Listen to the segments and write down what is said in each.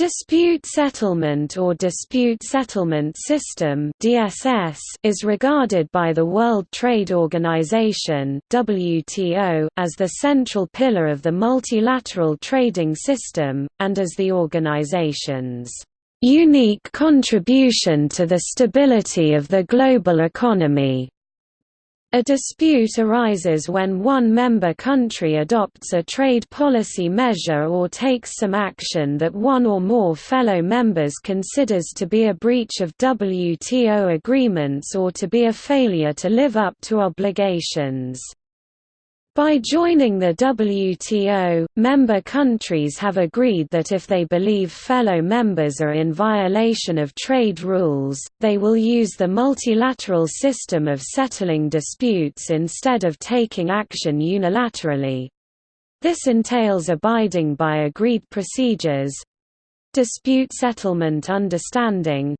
Dispute settlement or dispute settlement system (DSS) is regarded by the World Trade Organization (WTO) as the central pillar of the multilateral trading system and as the organization's unique contribution to the stability of the global economy. A dispute arises when one member country adopts a trade policy measure or takes some action that one or more fellow members considers to be a breach of WTO agreements or to be a failure to live up to obligations. By joining the WTO, member countries have agreed that if they believe fellow members are in violation of trade rules, they will use the multilateral system of settling disputes instead of taking action unilaterally. This entails abiding by agreed procedures—dispute settlement understanding,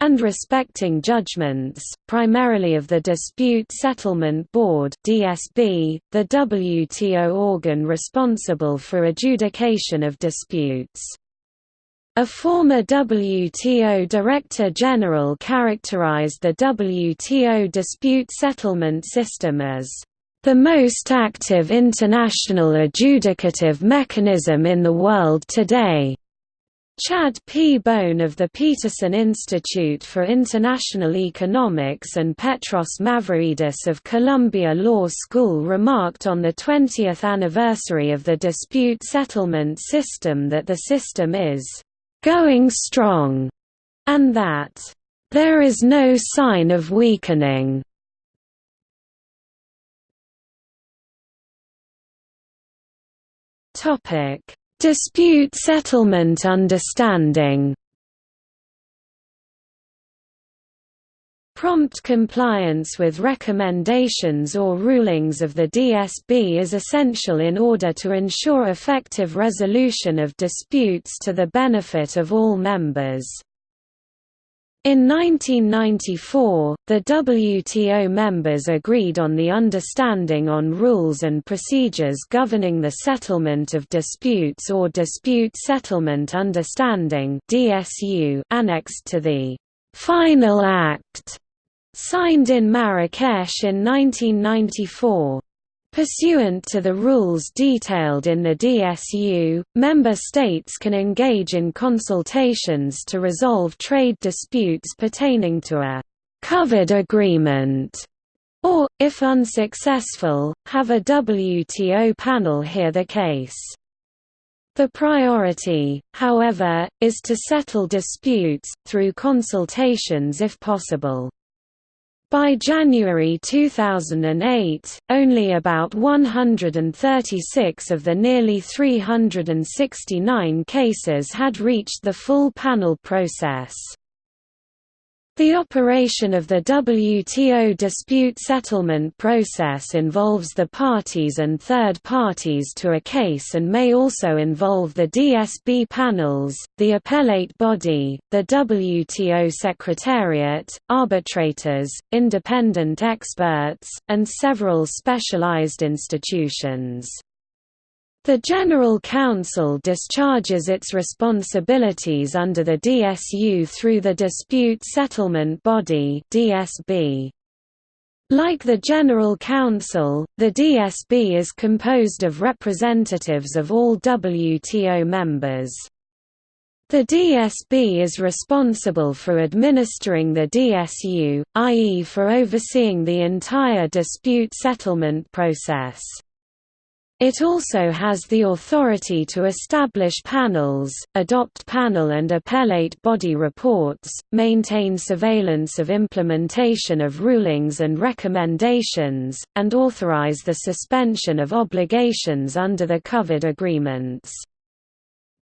and respecting judgments, primarily of the Dispute Settlement Board (DSB), the WTO organ responsible for adjudication of disputes. A former WTO Director General characterized the WTO dispute settlement system as the most active international adjudicative mechanism in the world today. Chad P. Bown of the Peterson Institute for International Economics and Petros Mavroidis of Columbia Law School remarked on the 20th anniversary of the dispute settlement system that the system is «going strong» and that «there is no sign of weakening». Topic Dispute settlement understanding Prompt compliance with recommendations or rulings of the DSB is essential in order to ensure effective resolution of disputes to the benefit of all members. In 1994, the WTO members agreed on the Understanding on Rules and Procedures Governing the Settlement of Disputes or Dispute Settlement Understanding annexed to the «Final Act» signed in Marrakesh in 1994. Pursuant to the rules detailed in the DSU, member states can engage in consultations to resolve trade disputes pertaining to a «covered agreement» or, if unsuccessful, have a WTO panel hear the case. The priority, however, is to settle disputes, through consultations if possible. By January 2008, only about 136 of the nearly 369 cases had reached the full panel process. The operation of the WTO dispute settlement process involves the parties and third parties to a case and may also involve the DSB panels, the appellate body, the WTO Secretariat, arbitrators, independent experts, and several specialized institutions. The General Council discharges its responsibilities under the DSU through the Dispute Settlement Body DSB. Like the General Council, the DSB is composed of representatives of all WTO members. The DSB is responsible for administering the DSU, i.e. for overseeing the entire dispute settlement process. It also has the authority to establish panels, adopt panel and appellate body reports, maintain surveillance of implementation of rulings and recommendations, and authorize the suspension of obligations under the covered agreements.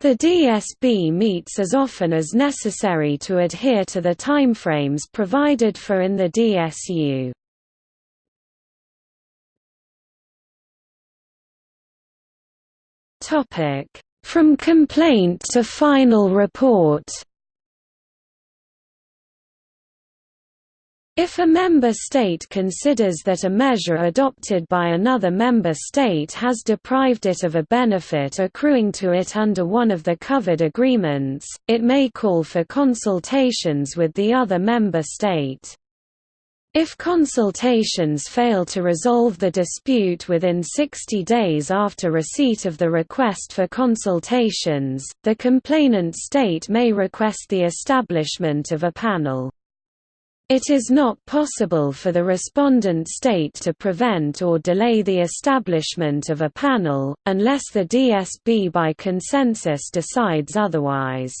The DSB meets as often as necessary to adhere to the timeframes provided for in the DSU. From complaint to final report. If a member state considers that a measure adopted by another member state has deprived it of a benefit accruing to it under one of the covered agreements, it may call for consultations with the other member state. If consultations fail to resolve the dispute within 60 days after receipt of the request for consultations, the complainant state may request the establishment of a panel. It is not possible for the respondent state to prevent or delay the establishment of a panel, unless the DSB by consensus decides otherwise.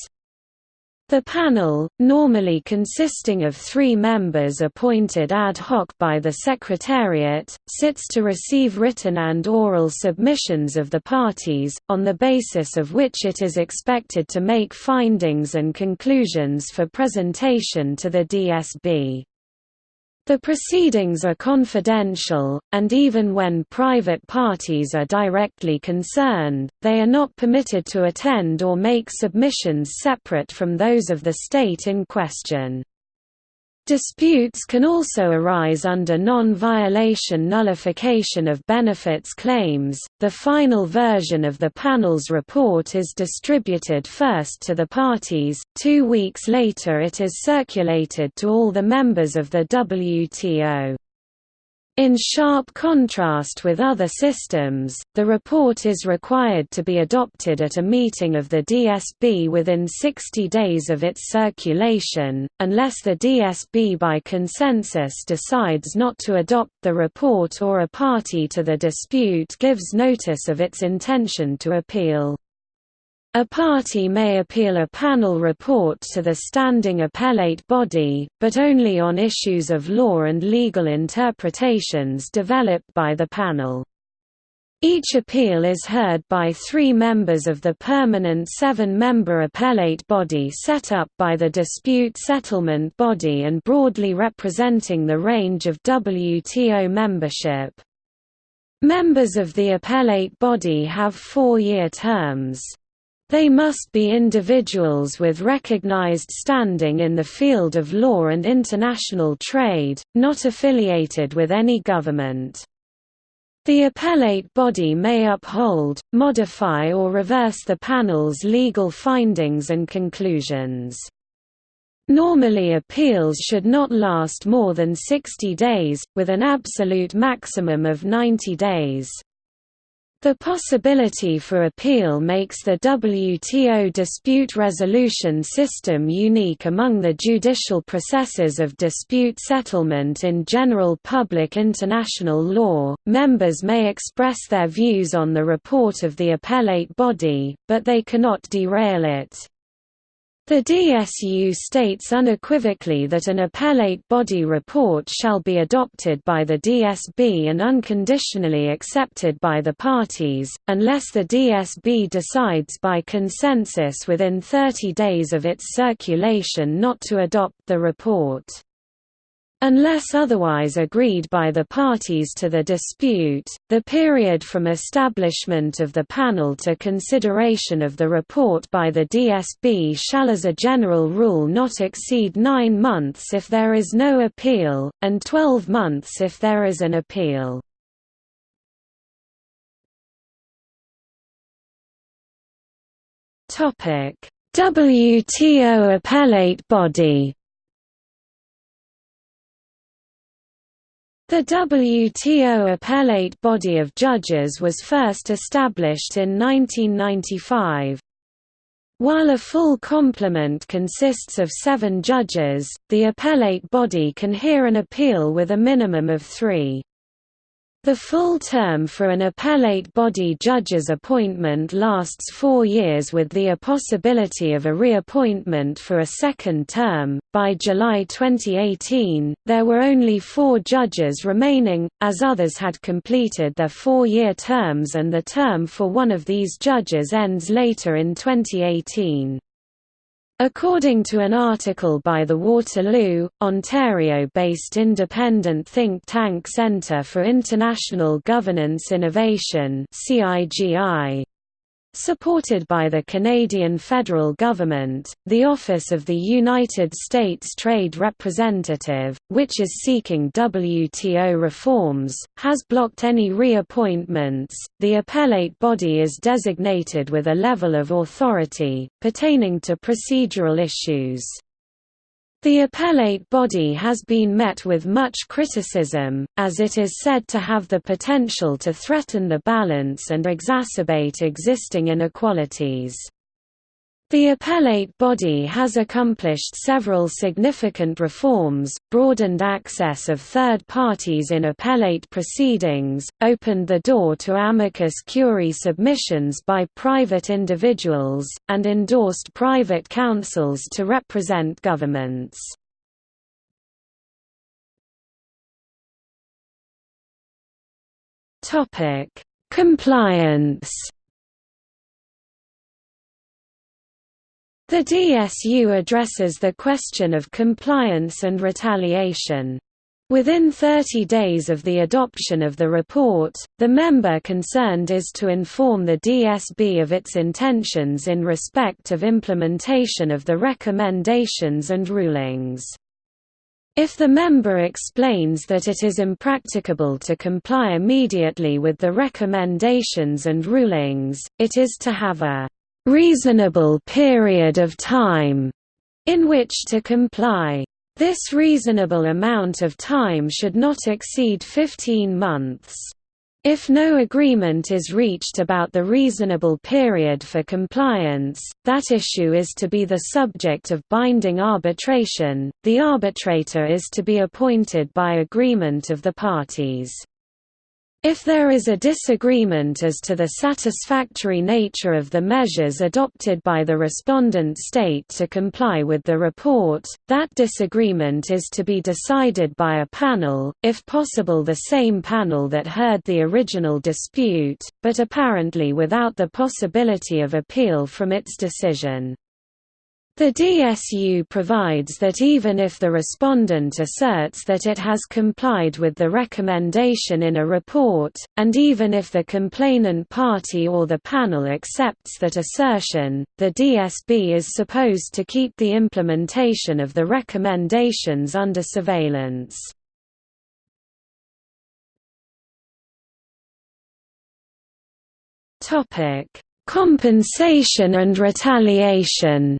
The panel, normally consisting of three members appointed ad hoc by the Secretariat, sits to receive written and oral submissions of the parties, on the basis of which it is expected to make findings and conclusions for presentation to the DSB. The proceedings are confidential, and even when private parties are directly concerned, they are not permitted to attend or make submissions separate from those of the state in question. Disputes can also arise under non-violation nullification of benefits claims. The final version of the panel's report is distributed first to the parties, two weeks later it is circulated to all the members of the WTO. In sharp contrast with other systems, the report is required to be adopted at a meeting of the DSB within 60 days of its circulation, unless the DSB by consensus decides not to adopt the report or a party to the dispute gives notice of its intention to appeal. A party may appeal a panel report to the standing appellate body, but only on issues of law and legal interpretations developed by the panel. Each appeal is heard by three members of the permanent seven-member appellate body set up by the dispute settlement body and broadly representing the range of WTO membership. Members of the appellate body have four-year terms. They must be individuals with recognized standing in the field of law and international trade, not affiliated with any government. The appellate body may uphold, modify or reverse the panel's legal findings and conclusions. Normally appeals should not last more than 60 days, with an absolute maximum of 90 days. The possibility for appeal makes the WTO dispute resolution system unique among the judicial processes of dispute settlement in general public international law. Members may express their views on the report of the appellate body, but they cannot derail it. The DSU states unequivocally that an appellate body report shall be adopted by the DSB and unconditionally accepted by the parties, unless the DSB decides by consensus within 30 days of its circulation not to adopt the report. Unless otherwise agreed by the parties to the dispute, the period from establishment of the panel to consideration of the report by the DSB shall as a general rule not exceed nine months if there is no appeal, and 12 months if there is an appeal. WTO appellate body The WTO appellate body of judges was first established in 1995. While a full complement consists of seven judges, the appellate body can hear an appeal with a minimum of three. The full term for an appellate body judge's appointment lasts four years with the possibility of a reappointment for a second term. By July 2018, there were only four judges remaining, as others had completed their four year terms, and the term for one of these judges ends later in 2018. According to an article by the Waterloo, Ontario-based independent think tank Centre for International Governance Innovation Supported by the Canadian federal government, the Office of the United States Trade Representative, which is seeking WTO reforms, has blocked any reappointments. The appellate body is designated with a level of authority, pertaining to procedural issues. The appellate body has been met with much criticism, as it is said to have the potential to threaten the balance and exacerbate existing inequalities. The appellate body has accomplished several significant reforms, broadened access of third parties in appellate proceedings, opened the door to amicus curiae submissions by private individuals, and endorsed private counsels to represent governments. Compliance The DSU addresses the question of compliance and retaliation. Within 30 days of the adoption of the report, the member concerned is to inform the DSB of its intentions in respect of implementation of the recommendations and rulings. If the member explains that it is impracticable to comply immediately with the recommendations and rulings, it is to have a reasonable period of time in which to comply. This reasonable amount of time should not exceed 15 months. If no agreement is reached about the reasonable period for compliance, that issue is to be the subject of binding arbitration. The arbitrator is to be appointed by agreement of the parties. If there is a disagreement as to the satisfactory nature of the measures adopted by the respondent state to comply with the report, that disagreement is to be decided by a panel, if possible the same panel that heard the original dispute, but apparently without the possibility of appeal from its decision. The DSU provides that even if the respondent asserts that it has complied with the recommendation in a report, and even if the complainant party or the panel accepts that assertion, the DSB is supposed to keep the implementation of the recommendations under surveillance. Compensation and retaliation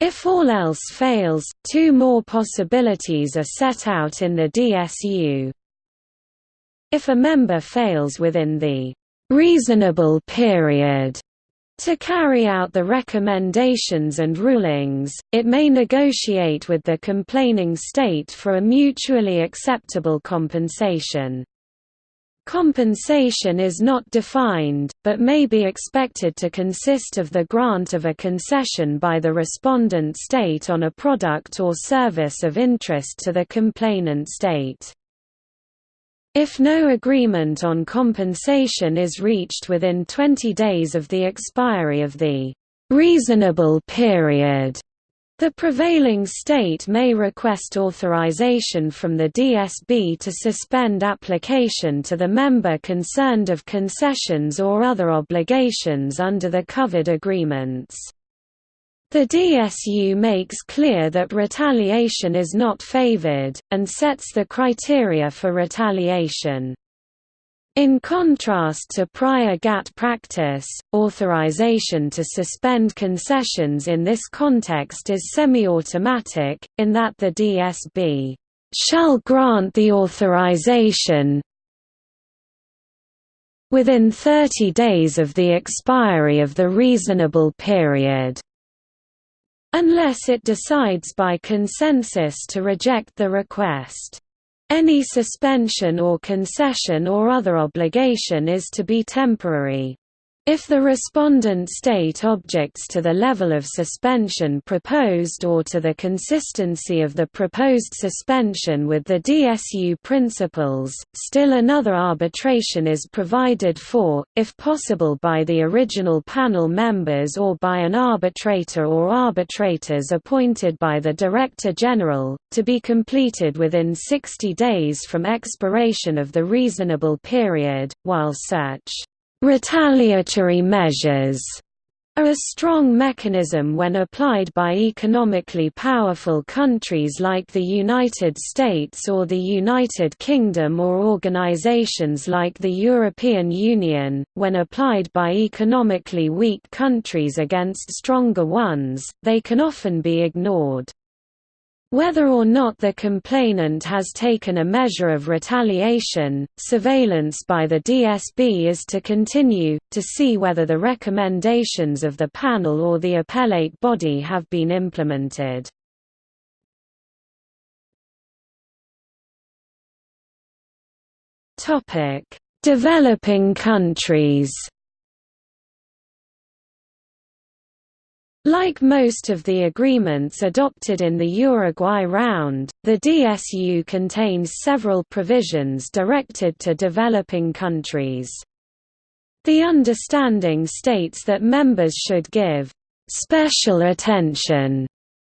If all else fails, two more possibilities are set out in the DSU. If a member fails within the reasonable period to carry out the recommendations and rulings, it may negotiate with the complaining state for a mutually acceptable compensation. Compensation is not defined, but may be expected to consist of the grant of a concession by the respondent state on a product or service of interest to the complainant state. If no agreement on compensation is reached within 20 days of the expiry of the reasonable period, the prevailing state may request authorization from the DSB to suspend application to the member concerned of concessions or other obligations under the covered agreements. The DSU makes clear that retaliation is not favored, and sets the criteria for retaliation. In contrast to prior GATT practice, authorization to suspend concessions in this context is semi-automatic, in that the DSB shall grant the authorization within 30 days of the expiry of the reasonable period, unless it decides by consensus to reject the request. Any suspension or concession or other obligation is to be temporary. If the respondent state objects to the level of suspension proposed or to the consistency of the proposed suspension with the DSU principles, still another arbitration is provided for, if possible by the original panel members or by an arbitrator or arbitrators appointed by the Director General, to be completed within 60 days from expiration of the reasonable period, while such Retaliatory measures are a strong mechanism when applied by economically powerful countries like the United States or the United Kingdom or organizations like the European Union, when applied by economically weak countries against stronger ones, they can often be ignored. Whether or not the complainant has taken a measure of retaliation, surveillance by the DSB is to continue, to see whether the recommendations of the panel or the appellate body have been implemented. Developing countries Like most of the agreements adopted in the Uruguay round, the DSU contains several provisions directed to developing countries. The understanding states that members should give special attention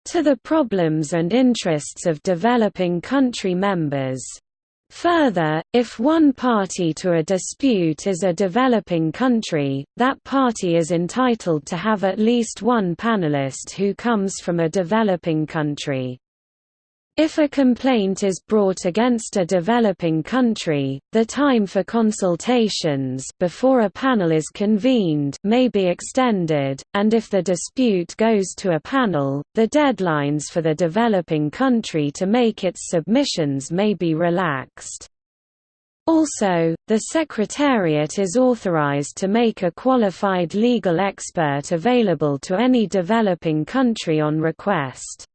to the problems and interests of developing country members. Further, if one party to a dispute is a developing country, that party is entitled to have at least one panelist who comes from a developing country. If a complaint is brought against a developing country, the time for consultations before a panel is convened may be extended, and if the dispute goes to a panel, the deadlines for the developing country to make its submissions may be relaxed. Also, the Secretariat is authorized to make a qualified legal expert available to any developing country on request.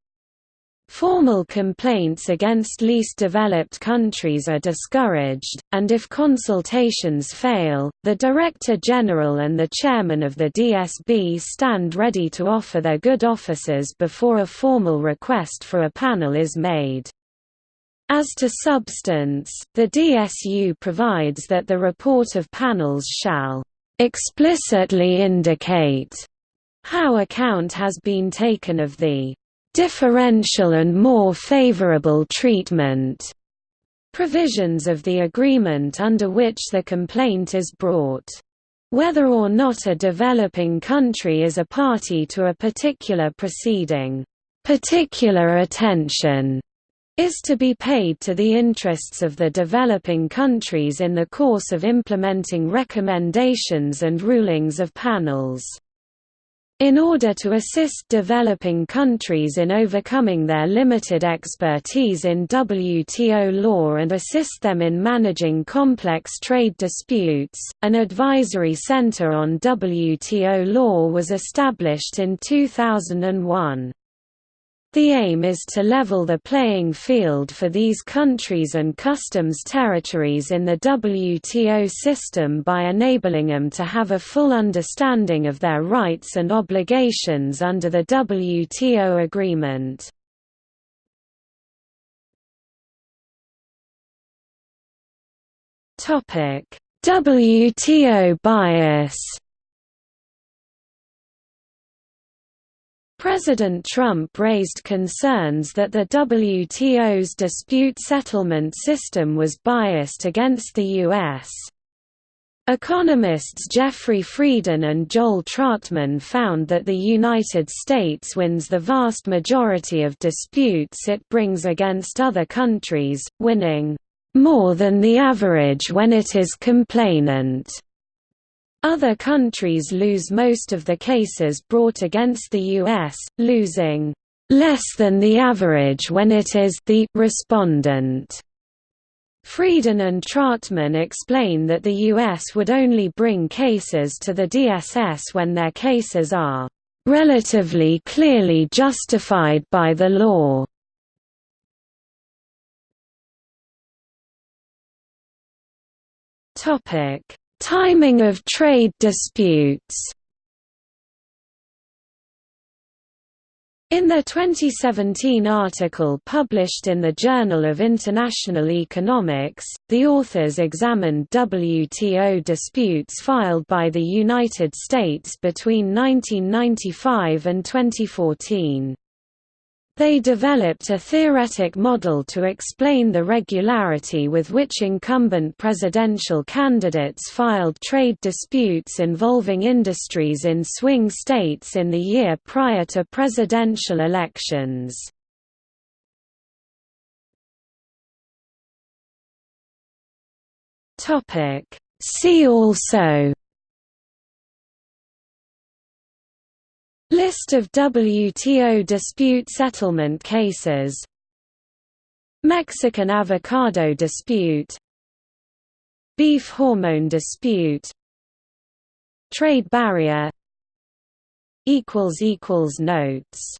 Formal complaints against least developed countries are discouraged, and if consultations fail, the Director General and the Chairman of the DSB stand ready to offer their good offices before a formal request for a panel is made. As to substance, the DSU provides that the report of panels shall explicitly indicate how account has been taken of the differential and more favorable treatment provisions of the agreement under which the complaint is brought. Whether or not a developing country is a party to a particular proceeding, particular attention is to be paid to the interests of the developing countries in the course of implementing recommendations and rulings of panels. In order to assist developing countries in overcoming their limited expertise in WTO law and assist them in managing complex trade disputes, an advisory center on WTO law was established in 2001. The aim is to level the playing field for these countries and customs territories in the WTO system by enabling them to have a full understanding of their rights and obligations under the WTO agreement. WTO bias President Trump raised concerns that the WTO's dispute settlement system was biased against the U.S. Economists Jeffrey Frieden and Joel Trachtman found that the United States wins the vast majority of disputes it brings against other countries, winning more than the average when it is complainant. Other countries lose most of the cases brought against the U.S., losing less than the average when it is the respondent. Frieden and Trachtman explain that the U.S. would only bring cases to the DSS when their cases are relatively clearly justified by the law. Timing of trade disputes In the 2017 article published in the Journal of International Economics, the authors examined WTO disputes filed by the United States between 1995 and 2014. They developed a theoretic model to explain the regularity with which incumbent presidential candidates filed trade disputes involving industries in swing states in the year prior to presidential elections. See also List of WTO dispute settlement cases. Mexican avocado dispute. Beef hormone dispute. Trade barrier. Notes